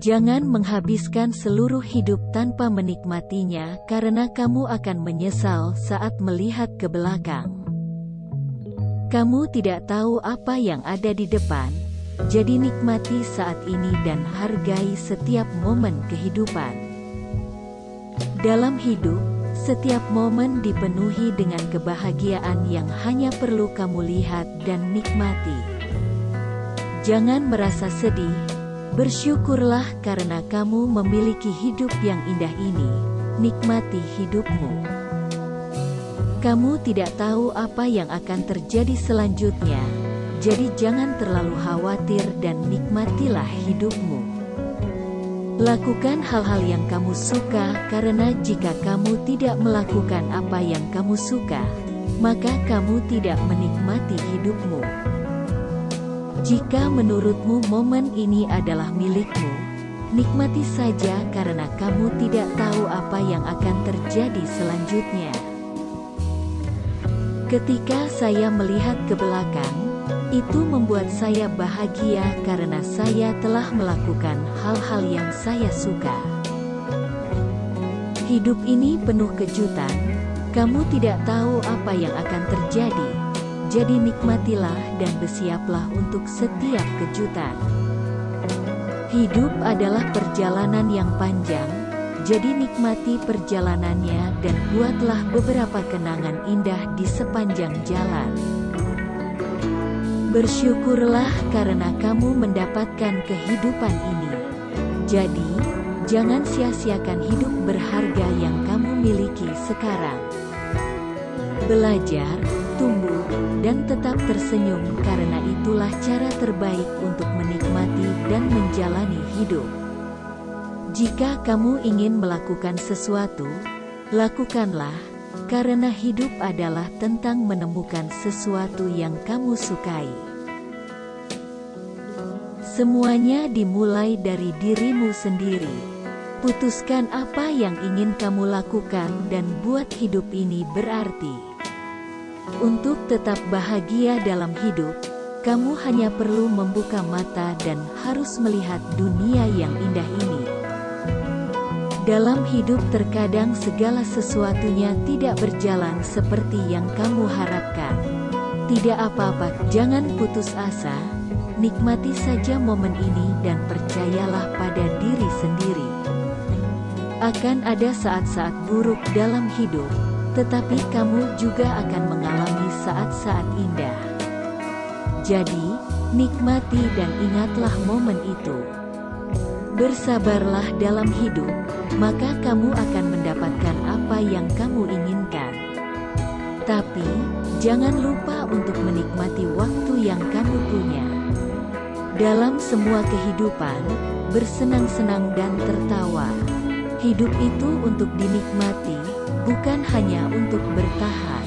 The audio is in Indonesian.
Jangan menghabiskan seluruh hidup tanpa menikmatinya karena kamu akan menyesal saat melihat ke belakang. Kamu tidak tahu apa yang ada di depan, jadi nikmati saat ini dan hargai setiap momen kehidupan. Dalam hidup, setiap momen dipenuhi dengan kebahagiaan yang hanya perlu kamu lihat dan nikmati. Jangan merasa sedih, bersyukurlah karena kamu memiliki hidup yang indah ini. Nikmati hidupmu. Kamu tidak tahu apa yang akan terjadi selanjutnya, jadi jangan terlalu khawatir dan nikmatilah hidupmu. Lakukan hal-hal yang kamu suka karena jika kamu tidak melakukan apa yang kamu suka, maka kamu tidak menikmati hidupmu. Jika menurutmu momen ini adalah milikmu, nikmati saja karena kamu tidak tahu apa yang akan terjadi selanjutnya. Ketika saya melihat ke belakang, itu membuat saya bahagia karena saya telah melakukan hal-hal yang saya suka. Hidup ini penuh kejutan, kamu tidak tahu apa yang akan terjadi, jadi nikmatilah dan bersiaplah untuk setiap kejutan. Hidup adalah perjalanan yang panjang, jadi nikmati perjalanannya dan buatlah beberapa kenangan indah di sepanjang jalan. Bersyukurlah karena kamu mendapatkan kehidupan ini. Jadi, jangan sia-siakan hidup berharga yang kamu miliki sekarang. Belajar, tumbuh, dan tetap tersenyum karena itulah cara terbaik untuk menikmati dan menjalani hidup. Jika kamu ingin melakukan sesuatu, lakukanlah karena hidup adalah tentang menemukan sesuatu yang kamu sukai. Semuanya dimulai dari dirimu sendiri. Putuskan apa yang ingin kamu lakukan dan buat hidup ini berarti. Untuk tetap bahagia dalam hidup, kamu hanya perlu membuka mata dan harus melihat dunia yang indah ini. Dalam hidup terkadang segala sesuatunya tidak berjalan seperti yang kamu harapkan. Tidak apa-apa, jangan putus asa, nikmati saja momen ini dan percayalah pada diri sendiri. Akan ada saat-saat buruk dalam hidup, tetapi kamu juga akan mengalami saat-saat indah. Jadi, nikmati dan ingatlah momen itu. Bersabarlah dalam hidup, maka kamu akan mendapatkan apa yang kamu inginkan. Tapi, jangan lupa untuk menikmati waktu yang kamu punya. Dalam semua kehidupan, bersenang-senang dan tertawa. Hidup itu untuk dinikmati, bukan hanya untuk bertahan.